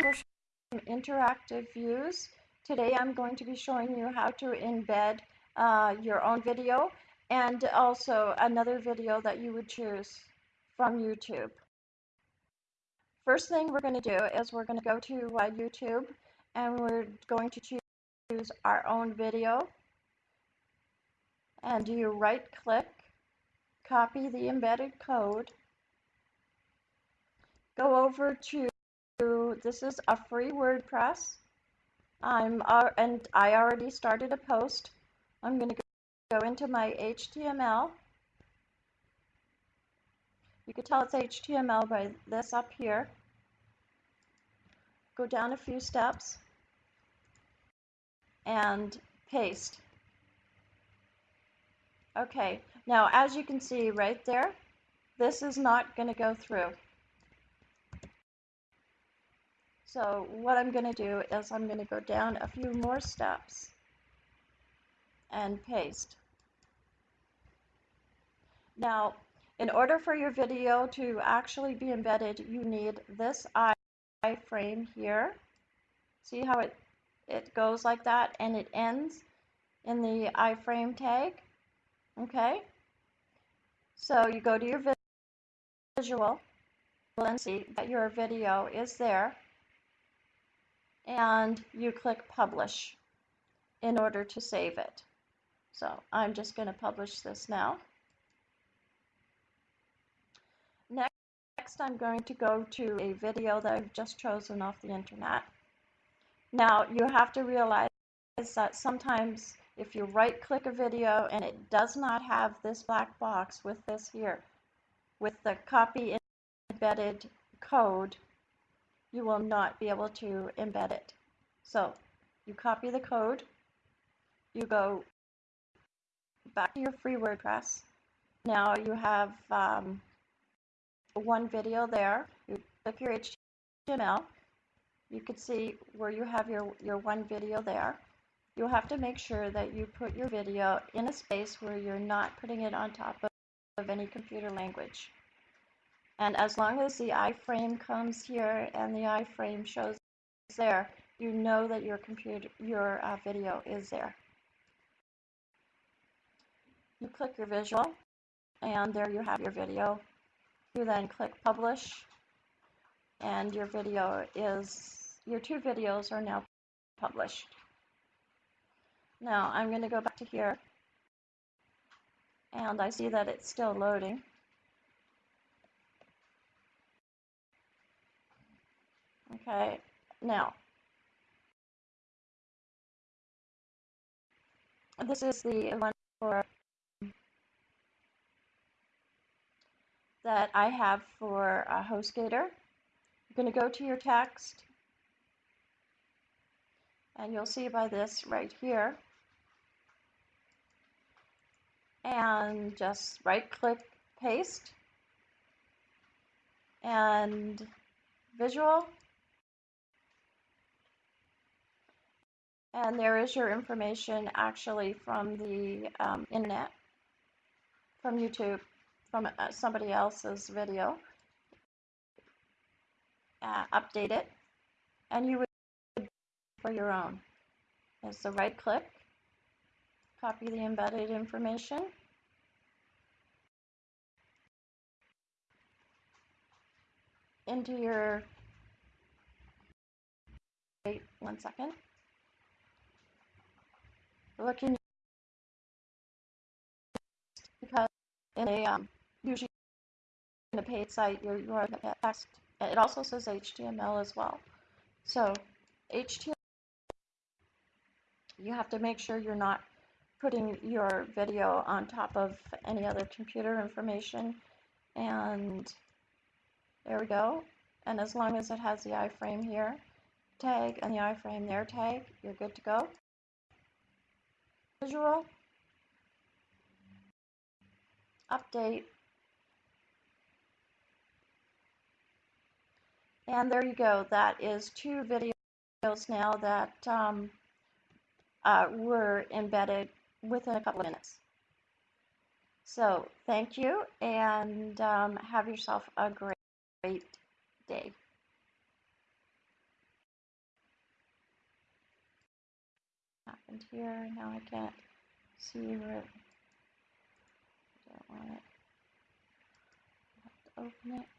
some interactive views. Today I'm going to be showing you how to embed uh, your own video and also another video that you would choose from YouTube. First thing we're going to do is we're going to go to uh, YouTube and we're going to choose our own video and you right click, copy the embedded code, go over to, this is a free WordPress, I'm uh, and I already started a post. I'm going to go into my HTML. You can tell it's HTML by this up here. Go down a few steps and paste. Okay, now as you can see right there, this is not going to go through. So what I'm going to do is I'm going to go down a few more steps and paste. Now, in order for your video to actually be embedded, you need this iframe here. See how it, it goes like that and it ends in the iframe tag? Okay? So you go to your visual and see that your video is there and you click publish in order to save it. So I'm just going to publish this now. Next, I'm going to go to a video that I've just chosen off the internet. Now, you have to realize that sometimes if you right click a video and it does not have this black box with this here, with the copy embedded code, you will not be able to embed it. So you copy the code, you go back to your free WordPress. Now you have um, one video there. You click your HTML. You can see where you have your, your one video there. You'll have to make sure that you put your video in a space where you're not putting it on top of, of any computer language. And as long as the iframe comes here and the iframe shows there, you know that your computer, your uh, video is there. You click your visual, and there you have your video. You then click publish, and your video is, your two videos are now published. Now I'm going to go back to here, and I see that it's still loading. Okay, now, this is the one for that I have for a HostGator. I'm going to go to your text, and you'll see by this right here, and just right click paste. And visual And there is your information actually from the um, internet, from YouTube, from uh, somebody else's video. Uh, update it, and you would for your own. Is the right click, copy the embedded information. into your, wait one second looking because in a um, usually in a paid site you're, you're text it also says HTML as well. So HTML you have to make sure you're not putting your video on top of any other computer information. And there we go. And as long as it has the iframe here tag and the iframe there tag you're good to go visual update. And there you go. That is two videos now that um, uh, were embedded within a couple of minutes. So thank you and um, have yourself a great, great day happened here. Now I can't see where it. Don't want it. I have to open it.